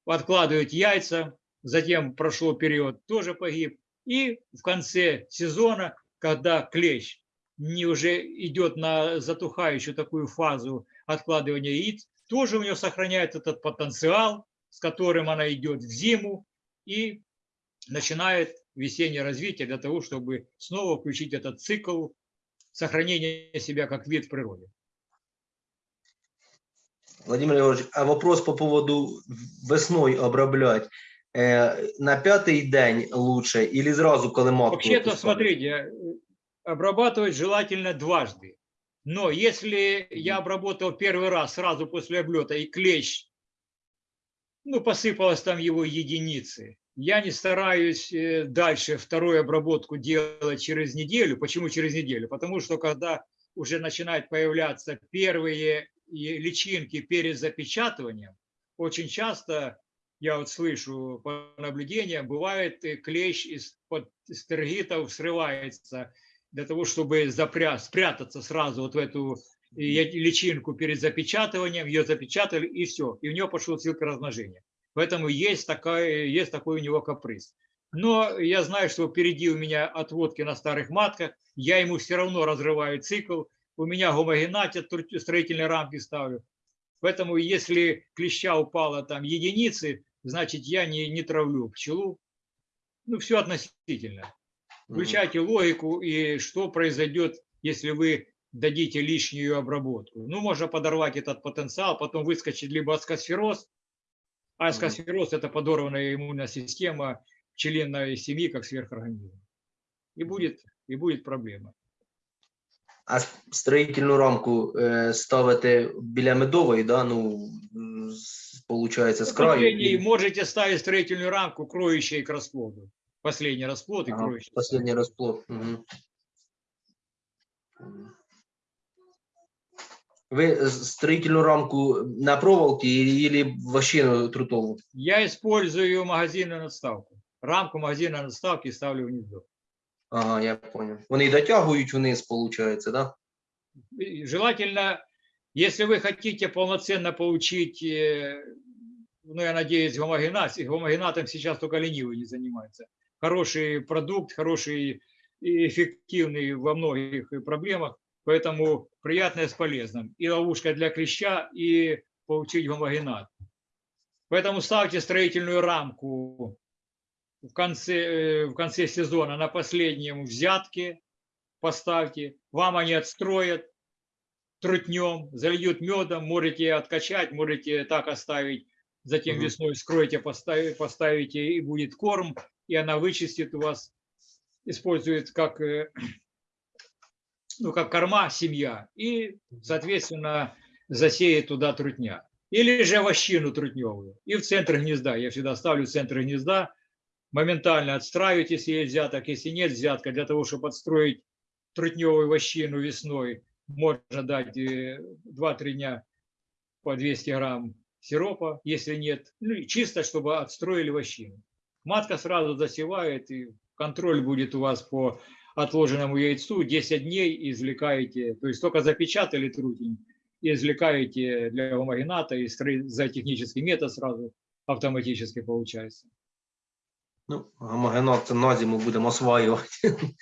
откладывают яйца, затем прошел период, тоже погиб. И в конце сезона, когда клещ не уже идет на затухающую такую фазу откладывания яиц, тоже у нее сохраняет этот потенциал, с которым она идет в зиму и начинает весеннее развитие для того, чтобы снова включить этот цикл сохранения себя как вид в природе. Владимир Егорович, а вопрос по поводу весной оброблять. Э, на пятый день лучше или сразу, когда матку Вообще-то, смотрите, обрабатывать желательно дважды. Но если я обработал первый раз сразу после облета и клещ, ну, посыпалось там его единицы, я не стараюсь э, дальше вторую обработку делать через неделю. Почему через неделю? Потому что когда уже начинают появляться первые личинки перед запечатыванием, очень часто, я вот слышу по наблюдениям, бывает э, клещ из-под стергитов срывается для того, чтобы запря спрятаться сразу вот в эту личинку перед запечатыванием, ее запечатали и все, и у нее пошел цикл размножения. Поэтому есть, такая, есть такой у него каприз. Но я знаю, что впереди у меня отводки на старых матках, я ему все равно разрываю цикл, у меня гомогенатят, строительные рамки ставлю. Поэтому если клеща упала там единицы, значит я не, не травлю пчелу. Ну, все относительно. Включайте логику и что произойдет, если вы дадите лишнюю обработку. Ну, можно подорвать этот потенциал, потом выскочит либо аскосфероз, аскосфероз – это подорванная иммунная система пчелиной семьи, как сверхорганизм. И будет, и будет проблема. А строительну рамку е, ставити біля медової, да? ну, з- получається, з краю. Последний, і- можете ставить строительную рамку, кроющей к расплоду. Последний расплод и Ага, кроющий. Последній розплод. Угу. Ви строительну рамку на проволоке или вощину трутову? Я использую магазинную надставку. Рамку магазинной надставки ставлю в гнездо. Ага, я понял. Вони дотягують вниз, получается, да? Желательно, если вы хотите полноценно получить, э, ну, я надеюсь, гомогеназ, и гомогенатом сейчас только ленивый не занимается. Хороший продукт, хороший и эффективный во многих проблемах, поэтому приятное с полезным. И ловушка для клеща, и получить гомогенат. Поэтому ставьте строительную рамку в конце, э, в конце сезона на последнем взятке, поставьте, вам они отстроят трутнем, зальют медом, можете откачать, можете так оставить затем весной вскроете, поставите, поставите, и будет корм, и она вычистит у вас, использует как, э, ну, как корма семья, и, соответственно, засеет туда трутня. Или же овощину трутневую. И в центр гнезда. Я всегда ставлю центр гнезда, моментально отстраивать, если есть взяток, если нет взятка, для того, чтобы отстроить трутневую вощину весной, можно дать э, 2-3 дня по 200 грамм сиропа, если нет, ну чисто, чтобы отстроили вощину. Матка сразу засевает, и контроль будет у вас по отложенному яйцу 10 дней извлекаете, то есть только запечатали трутень, и извлекаете для гомогената, и за технический метод сразу автоматически получается. Ну, гомогенат на зиму будемо осваювати.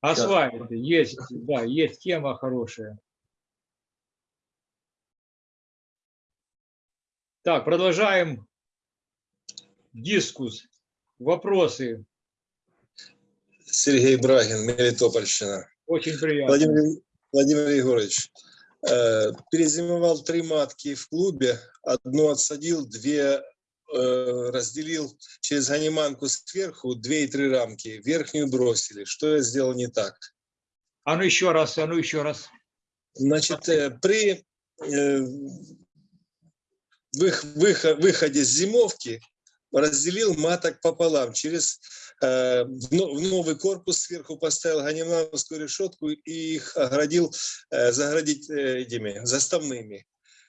Осваивайте, есть, да, есть тема хорошая. Так, продолжаем дискус, вопросы. Сергей Брагин, Мелитопольщина. Очень приятно. Владимир, Владимир Егорович, э, перезимовал три матки в клубе, одну отсадил, две э, разделил через ганиманку сверху, две и три рамки, верхнюю бросили. Что я сделал не так? А ну еще раз, а ну еще раз. Значит, э, при э, вых- выхо- выходе с зимовки разделил маток пополам. Через в но- в новый корпус сверху поставил ганимановскую решетку и их оградил, э, заградить э, этими заставными.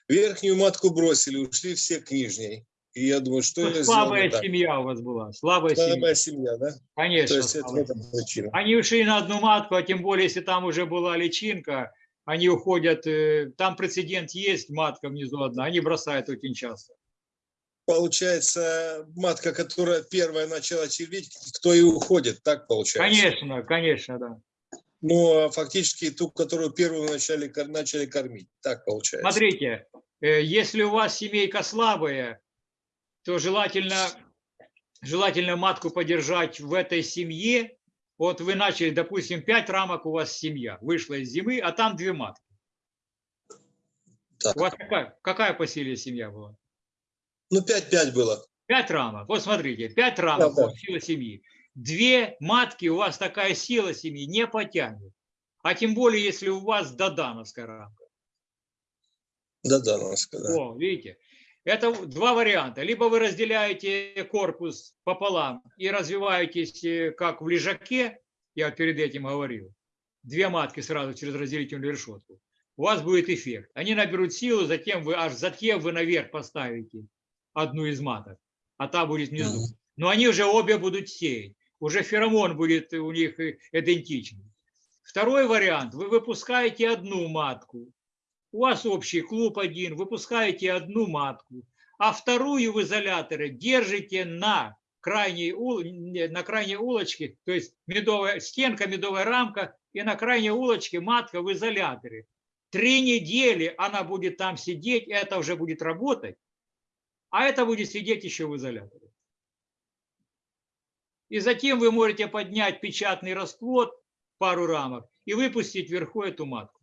Верхнюю матку бросили, ушли все к нижней. И я думаю, что Ну, сделал слабая так? семья у вас была, слабая семья. Слабая семья, да? То Конечно. есть это в этом причина. Они ушли на одну матку, а тем более, если там уже была личинка, они уходят, э, там прецедент есть, матка внизу одна, они бросают очень часто. Получается, матка, которая первая начала червить, кто и уходит, так получается? Конечно, конечно, да. Ну, а фактически ту, которую первую начали, начали кормить. Так получается. Смотрите, э, если у вас семейка слабая, то желательно, желательно матку подержать в этой семье. Вот вы начали, допустим, 5 рамок у вас семья, вышла из зимы, а там две матки. Так. У вас какая, какая по силе семья была? Ну, 5-5 было. Пять рамок. Вот смотрите, пять рамок Да, вас сила семьи. Две матки у вас такая сила семьи не потянет. А тем более, если у вас додановская рамка. Надо сказать. О, видите? Это два варианта. Либо вы разделяете корпус пополам и развиваетесь э, как в лежаке, я перед этим говорил, две матки сразу через разделительную решетку. У вас будет эффект. Они наберут силу, затем вы аж затем вы наверх поставите одну из маток, а та будет внизу. Но они уже обе будут сеять. Уже феромон будет у них э, идентичный. Второй вариант. Вы выпускаете одну матку. У вас общий клуб один, выпускаете одну матку, а вторую в изоляторе держите на крайней, ул- на крайней улочке, то есть медовая стенка, медовая рамка, и на крайней улочке матка в изоляторе. Три недели она будет там сидеть, это уже будет работать, а это будет сидеть еще в изоляторе. И затем вы можете поднять печатный расплод, пару рамок, и выпустить вверху эту матку.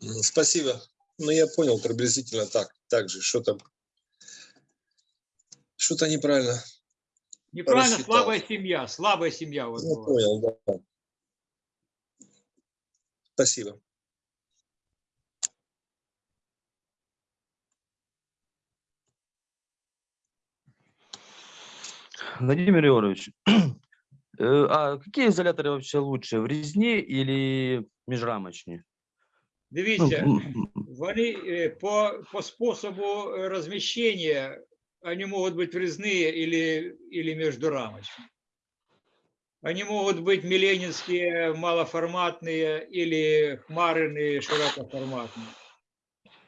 Спасибо. Ну, я понял приблизительно так, так же, что там. Что-то неправильно. Неправильно, Рассчитал. слабая семья, слабая семья вас Я была. понял, да. Спасибо. Владимир Егорович, э, а какие изоляторы вообще лучше, врезные или межрамочные? Ну, Дивіться, м, вони е, по, по способу размещения, они могут быть врезные или, или междурамочные. Они могут быть миленинские, малоформатные или хмарные, широкоформатные.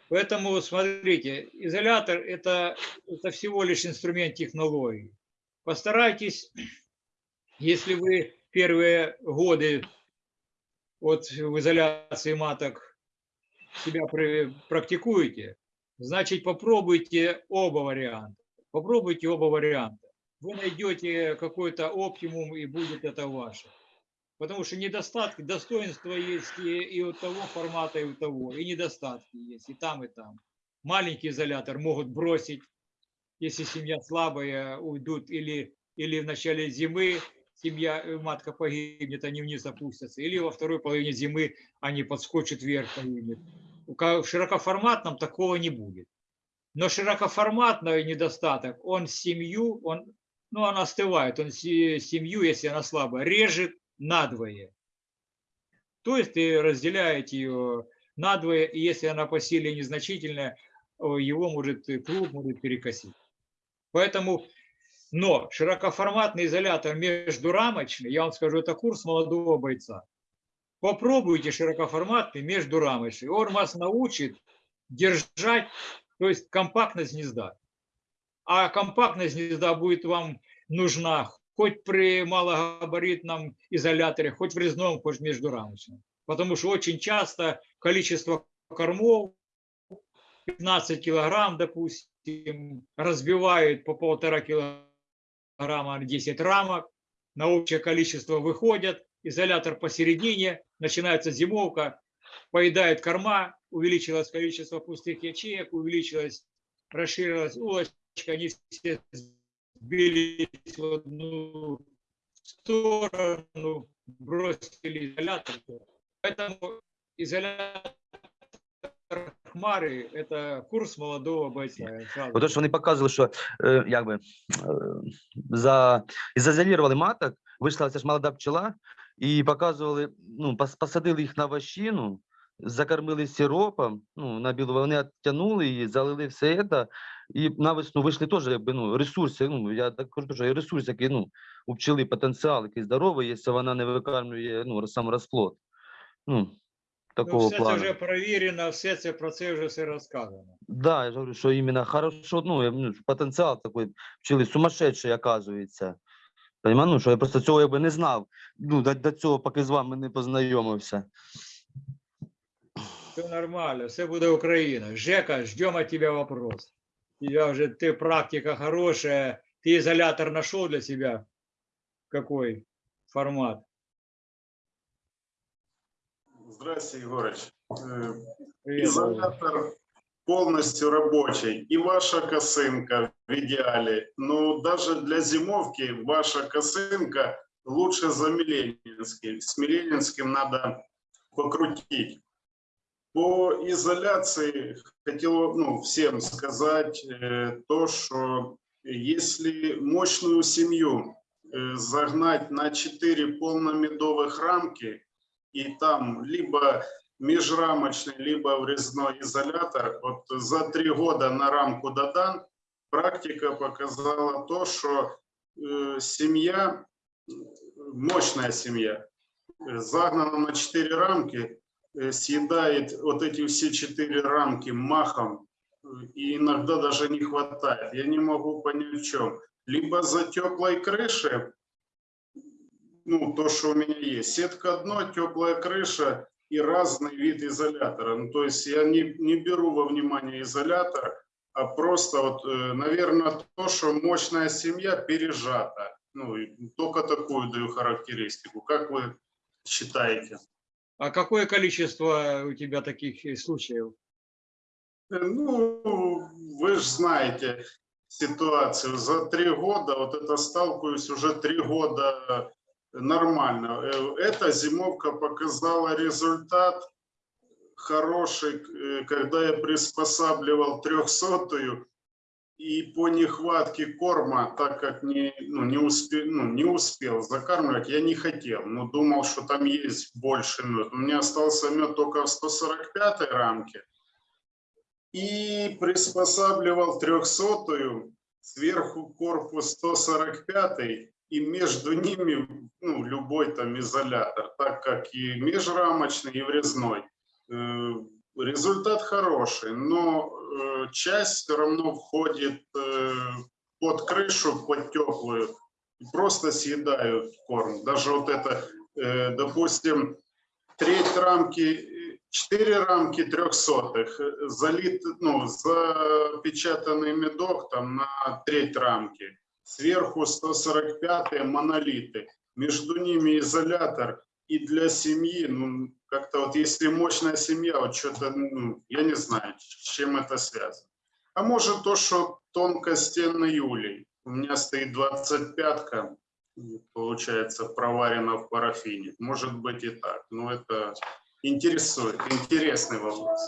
Поэтому, смотрите, изолятор это, это всего лишь инструмент технологии. Постарайтесь, если вы первые годы вот в изоляции маток себя практикуете, значит попробуйте оба варианта. Попробуйте оба варианта. Вы найдете какой-то оптимум и будет это ваше. Потому что недостатки, достоинства есть и, и у того формата, и у того, и недостатки есть и там, и там. маленький изолятор могут бросить, если семья слабая, уйдут, или, или в начале зимы семья, э, матка погибнет, они вниз опустятся, или во второй половине зимы они подскочат вверх, погибнет. В широкоформатном такого не будет. Но широкоформатный недостаток, он семью, он, ну, она остывает, он се- семью, если она слабая, режет надвое. То есть ты разделяете ее надвое, и если она по силе незначительная, его может клуб может перекосить. Поэтому, но широкоформатный изолятор междурамочный, я вам скажу, это курс молодого бойца. Попробуйте широкоформатный междурамочный. Он вас научит держать, то есть компактность гнезда. А компактность гнезда будет вам нужна хоть при малогабаритном изоляторе, хоть в резном, хоть междурамочном. Потому что очень часто количество кормов 15 килограмм, допустим, разбивают по полтора килограмма на 10 рамок, на общее количество выходят, изолятор посередине, начинается зимовка, поедает корма, увеличилось количество пустых ячеек, увеличилось, расширилась улочка, они все сбились в одну сторону, бросили изолятор. Поэтому изолятор Хмари – это курс молодого бойца. я сразу Ото що вони показували, що е, якби е, за і зазолірували маток, вийшла ця ж молода пчела, і показували, ну, пос- посадили їх на вощину, закормили сиропом, ну, на білу, вони оттянули її, залили все це, і на весну вийшли теж, якби, ну, ресурси, ну, я так кажу, що і ресурс, який, ну, у пчели потенціал, який здоровий, якщо вона не викармлює, ну, сам розплод. Ну, Ну, такого все це вже перевірено, все це про це вже все розказано. Да, я говорю, что именно хорошо, ну, я, ну, потенціал такий пчели сумасшедший, оказується. Понимаю, ну, що я просто цього якби не знав. Ну, до, до цього, поки з вами не познайомився. Все нормально, все буде Україна. Жека, ждем от тебя вопрос. Тебя уже, ты практика хорошая, ты изолятор нашел для себя? Какой формат? Здравствуйте, Егорыч. Э. Изолятор полностью рабочий. И ваша косынка в идеале. Но даже для зимовки ваша косынка лучше за Миленинский. С Миленинским надо покрутить. По изоляции хотел ну, всем сказать э, то, что если мощную семью э, загнать на 4 полномедовых рамки, и там либо межрамочный, либо врезной изолятор, вот за три года на рамку додан, практика показала то, что э, семья, мощная семья, загнана на четыре рамки, э, съедает вот эти все четыре рамки махом, и иногда даже не хватает. Я не могу понять в чем. Либо за теплой крышей, ну, то, что у меня есть. Сетка дно, теплая крыша и разный вид изолятора. Ну, то есть я не, не беру во внимание изолятор, а просто вот, э, наверное, то, что мощная семья пережата. Ну, только такую даю характеристику. Как вы считаете? А какое количество у тебя таких случаев? Э, Ну, вы же знаете ситуацию. За три года, вот это сталкиваюсь уже три года нормально. Э, Эта зимовка показала результат хороший, э, когда я приспосабливал трехсотую и по нехватке корма, так как не, ну, не, успел, ну, не успел закармливать, я не хотел, но думал, что там есть больше мед. У меня остался мед только в 145 рамке. И приспосабливал трехсотую, сверху корпус 145 и между ними ну, любой там изолятор, так как и межрамочный, и врезной. Э, Результат хороший, но э, часть все равно входит э, под крышу, под теплую, и просто съедают корм. Даже вот это, допустим, треть рамки, четыре рамки трехсотых, залит, ну, запечатанный медок там на треть рамки, сверху 145 монолиты, между ними изолятор, и для семьи, ну, как-то вот если мощная семья, вот что-то, ну, я не знаю, с чем это связано. А может то, что тонкостенный юлей. У меня стоит 25-ка, получается, проварена в парафине. Может быть и так. Но это интересует, интересный вопрос.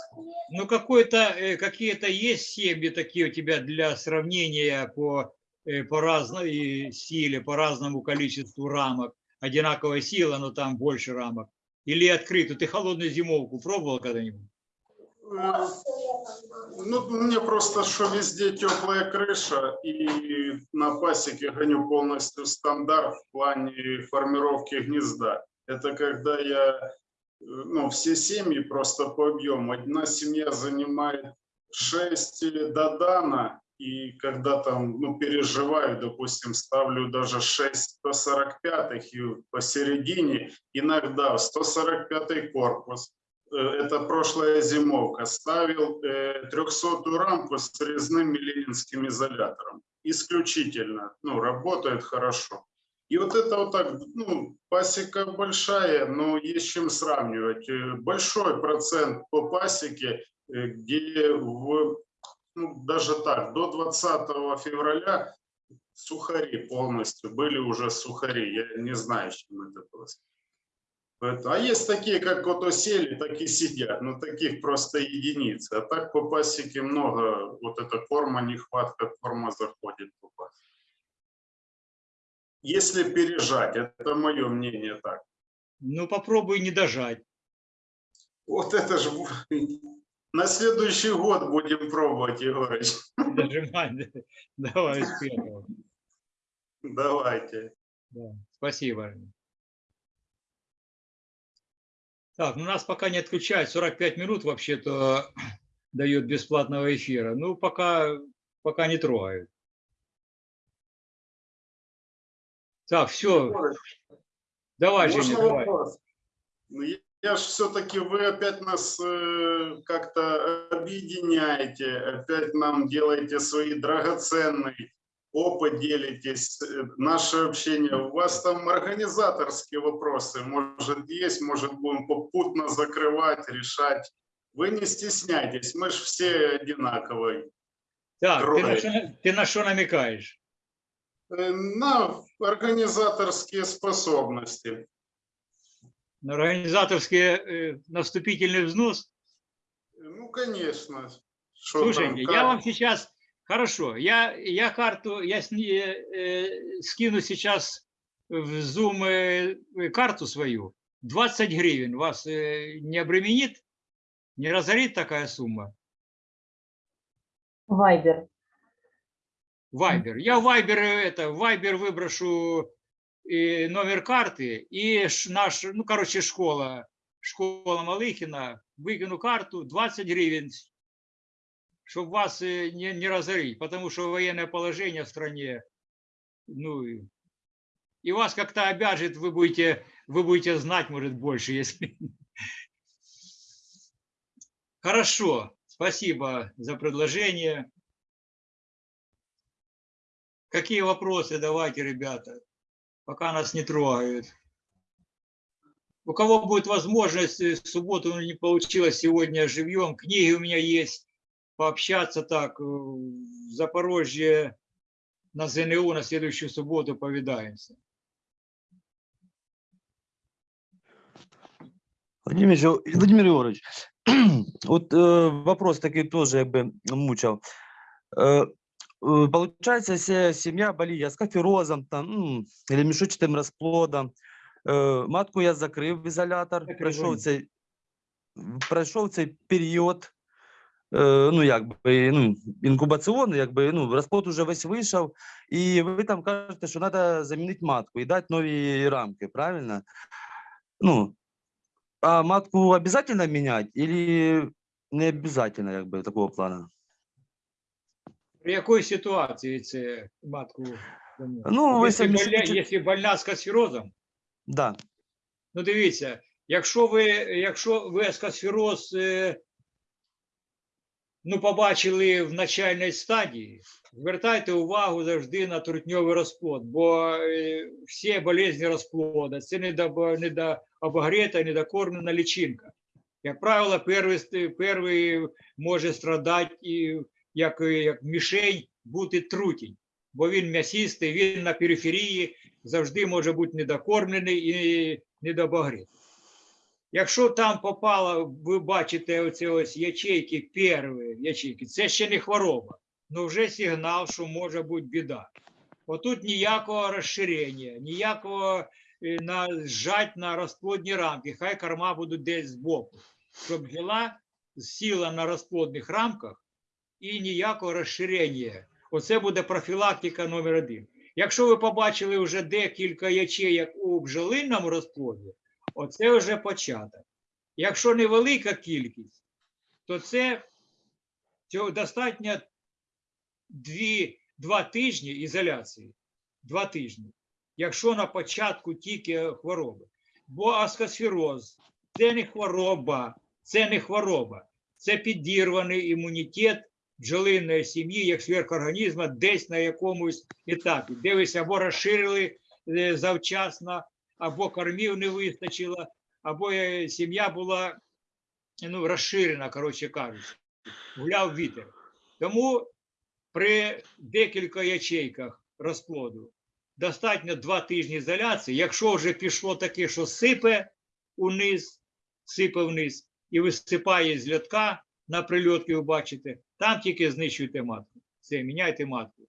Ну, э, какие-то есть семьи такие у тебя для сравнения по, э, по разной силе, по разному количеству рамок? Одинаковая сила, но там больше рамок. Или открытую? Ты холодную зимовку пробовал когда-нибудь? Э, Ну, мне просто, что везде теплая крыша, и на пасеке гоню полностью стандарт в плане формировки гнезда. Это когда я, э, ну, все семьи просто по объему. Одна семья занимает 6 додана, и когда там, ну, переживаю, допустим, ставлю даже 6 145 и посередине, иногда 145 корпус, э, это прошлая зимовка, ставил э, 300 рамку с резным ленинским изолятором. Исключительно, ну, работает хорошо. И вот это вот так, ну, пасека большая, но есть чем сравнивать. Э, Большой процент по пасеке, э, где в, ну, даже так, до 20 февраля сухари полностью, были уже сухари, я не знаю, с чем это. Это- А есть такие, как вот осели, так и сидят, но таких просто единицы. А так по пасеке много, вот эта форма, нехватка форма заходит по пасеке. Если пережать, это мое мнение так. Ну, попробуй не дожать. Вот это же на следующий год будем пробовать, Егорыч. Дожимать. Давай успехов. Давайте. Да, спасибо. Так, ну нас пока не отключают. 45 минут вообще-то дают бесплатного эфира. Ну, пока, пока не трогают. Так, все. Давай, Женя, Можно давай. вопрос? Ну, я- же все-таки, вы опять нас э, как-то объединяете, опять нам делаете свои драгоценный опыт делитесь, э, наше общение. У вас там организаторские вопросы, может, есть, может, будем попутно закрывать, решать. Вы не стесняйтесь, мы же все одинаковые. Так, ты на, что, ты на что намекаешь? Э, На организаторские способности. На организаторские э, на вступительный взнос? Ну, конечно. Что Слушайте, там, я вам сейчас, хорошо, я, я карту, я сни- э, скину сейчас в Zoom э, карту свою. 20 гривен вас э, не обременит? Не разорит такая сумма? Вайбер. Вайбер. Я Вайбер э, это, Вайбер выброшу номер карты и наш, ну, короче, школа, школа Малыхина, выкину карту 20 гривен, чтобы вас э, не, не разорить, потому что военное положение в стране, ну, и вас как-то обяжет, вы будете, вы будете знать, может, больше, если... Хорошо, спасибо за предложение. Какие вопросы? Давайте, ребята, пока нас не трогают. У кого будет возможность, э, в субботу не получилось сегодня живьем, книги у меня есть, пообщаться так, э, в Запорожье на ЗНУ на следующую субботу повидаемся. Владимир, Владимир Егорович, вот э, вопрос такой тоже якби мучав. Э, э, получается, если семья боліє скаферозом там, или мішучатим розплодом, е, матку я закрив в ізолятор, пройшов цей, пройшов цей період, е, ну, якби, ну, інкубаційний, якби, ну, розплод уже весь вийшов, і ви там кажете, що треба замінити матку і дати нові рамки, правильно? Ну, а матку обязательно менять или не обязательно, как бы, такого плана? При якій ситуації це матку? Ну, Якщо самі больна, якщо больна з касфірозом, Да. Ну, дивіться, якщо ви, якщо ви аскосфероз е, ну, побачили в начальній стадії, звертайте увагу завжди на трутньовий розплод, бо е, всі болезні розплода це недо- недообогрета, недокормлена личинка. Як правило, перший, перший може страдати і як, е, як мішень бути трутінь, бо він м'ясистий, він на периферії завжди може бути недокормлений і недообогрет. Якщо там попало, ви бачите оці ось ячейки, перші ячейки, це ще не хвороба, але вже сигнал, що може бути біда. Отут ніякого розширення, ніякого е, нажать на розплодні рамки, хай корма будуть десь збоку, щоб бджола сіла на розплодних рамках і ніякого розширення. Оце буде профілактика номер один. Якщо ви побачили вже декілька ячеїк у бджолинному розплоді, оце вже початок. Якщо невелика кількість, то це цього достатньо дві, два тижні ізоляції. Два тижні. Якщо на початку тільки хвороби. Бо аскосфероз це не хвороба, це не хвороба, це підірваний імунітет бджолиної сім'ї, як сверхорганізму, десь на якомусь етапі. Дивися, або розширили е, завчасно, або кормів не вистачило, або е, сім'я була ну, розширена, коротше кажучи, гуляв вітер. Тому при декілька ячейках розплоду достатньо два тижні ізоляції. Якщо вже пішло таке, що сипе униз, сипе вниз і висипає з льотка на прильотки, ви бачите, там тільки знищуйте матку. Все, міняйте матку.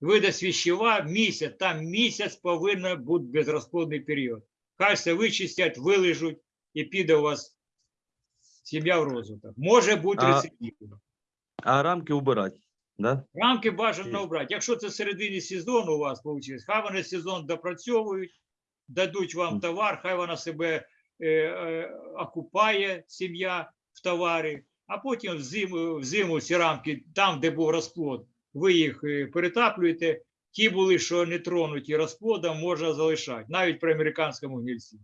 Видасть віщева місяць, там місяць повинен бути безрозплодний період. Хай все вичистять, вилежуть і піде у вас сім'я в розвиток. Може бути А- рецидив. А рамки убирати. Да? Рамки бажано Є. обрати. Якщо це середині сезону у вас вийшло, хай вони сезон допрацьовують, дадуть вам товар, хай вона себе е, е, окупає, сім'я в товарі, а потім взиму, взиму ці рамки, там, де був розплод, ви їх е, перетаплюєте. Ті були, що не тронуті розплодом, можна залишати, навіть при американському гнільці.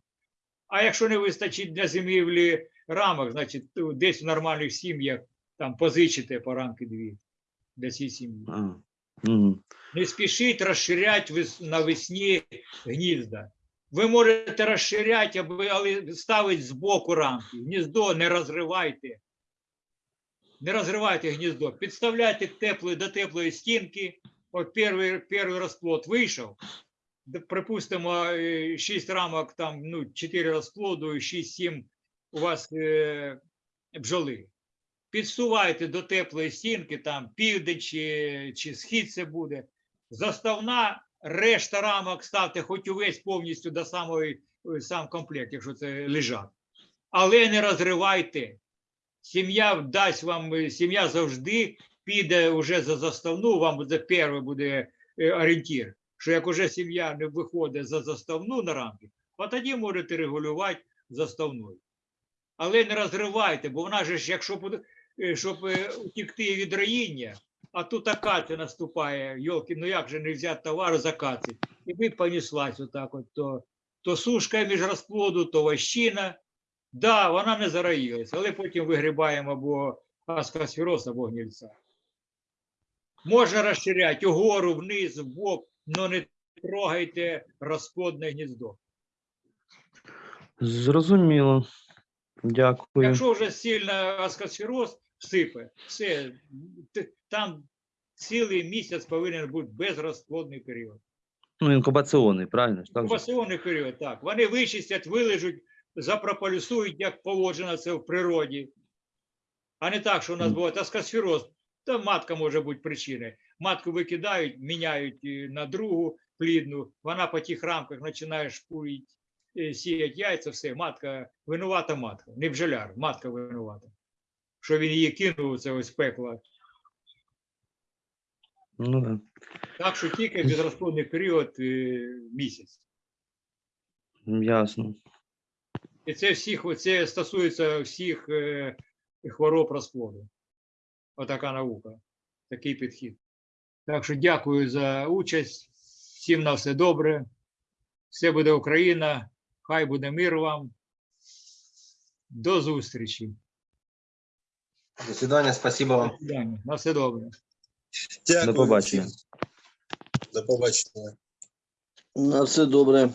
А якщо не вистачить для зимівлі рамок, значить ну, десь в нормальних сім'ях там позичите по рамки дві для цієї сім'ї. Не спішіть розширяти навесні гнізда. Ви можете розширяти, але ставити збоку рамки. Гніздо не розривайте. Не розривайте гніздо. Підставляйте теплої, до теплої стінки. От перший, перший розплод вийшов. Припустимо, 6 рамок, там, ну, 4 розплоду, 6-7 у вас е, бджоли підсувайте до теплої стінки, там південь чи, чи схід це буде. Заставна решта рамок ставте хоч увесь повністю до самої е, сам комплект, якщо це лежак. Але не розривайте. Сім'я дасть вам, е, сім'я завжди піде вже за заставну, вам буде перший буде е, орієнтір. Що як уже сім'я не виходить за заставну на рамки, от тоді можете регулювати заставною. Але не розривайте, бо вона ж, якщо е, щоб утікти від роїння, а тут акація наступає, йолки, ну як же не взяти товар з акації? І ви понеслась отак от, то, то сушка між розплоду, то вощина. Да, вона не зароїлась, але потім вигрібаємо або аскосфероз, або гнільця. Можна розширяти угору, вниз, вбок, але не трогайте розплодне гніздо. Зрозуміло. Дякую. Якщо вже сильно аскосфероз всипе, все, там цілий місяць повинен бути безрозплодний період. Ну, інкубаційний, правильно? Інкубаційний період, так. Вони вичистять, вилежуть, запрополюсують, як положено це в природі. А не так, що у нас Мгм. буває аскосфероз, та матка може бути причиною. Матку викидають, міняють е, на другу плідну, вона по тих рамках починає шпурити, е, сіять яйця, все, матка, винувата матка, не бджоляр, матка винувата. Що він її кинув, це ось пекло. Ну, да. Так що тільки безрозплодний період е, місяць. Ясно. І це всіх, це стосується всіх е, хвороб розплоду. Отака наука, такий підхід. Так що дякую за участь. Всім на все добре. Все буде Україна. Хай буде мир вам. До зустрічі. До свидання, спасибо вам. До свидання. На все добре. Дякую До побачення. До побачення. На все добре.